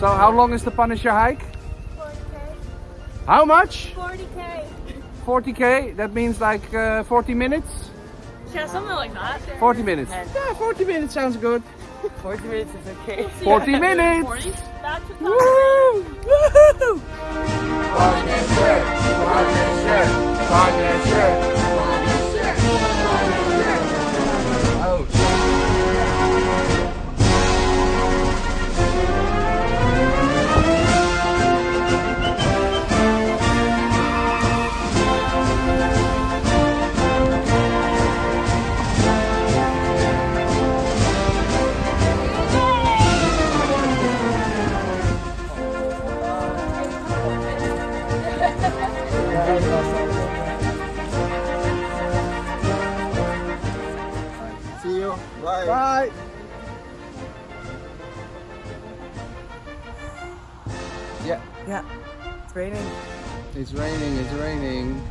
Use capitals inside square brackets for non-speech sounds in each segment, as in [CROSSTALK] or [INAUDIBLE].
So how long is the Punisher hike? 40k. How much? 40k. 40k? That means like uh, 40 minutes? Yeah, something like that. 40 minutes. Yeah, 40 minutes sounds good. 40 minutes is okay. 40 [LAUGHS] minutes! 40? That's Woo! Woohoo! See you. Bye. Bye! Yeah, Yeah, it's raining. it's raining, it's raining.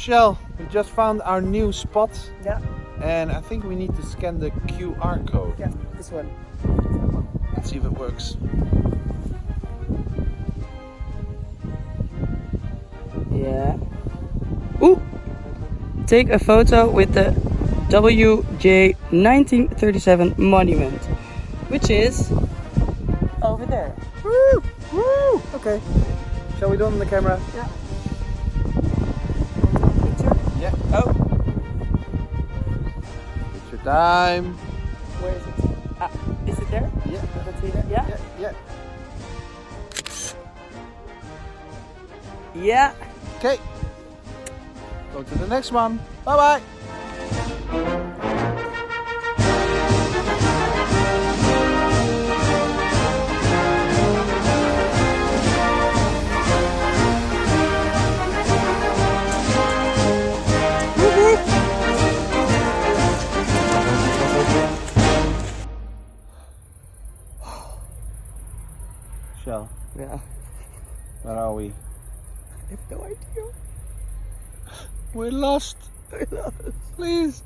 So Shell, we just found our new spot Yeah, and I think we need to scan the QR code. yeah, this one. Let's see if it works. Yeah. Ooh! Take a photo with the WJ 1937 monument, which is over there. Woo! Woo! Okay. Shall we do it on the camera? Yeah. Yeah. Oh, Picture time. where is it? Ah, is it there? Yeah. Let's see there. Yeah. Yeah. Yeah. Yeah. Okay. Go to the next one. Bye bye. Shell, Yeah. where are we? I have no idea. We're lost. Please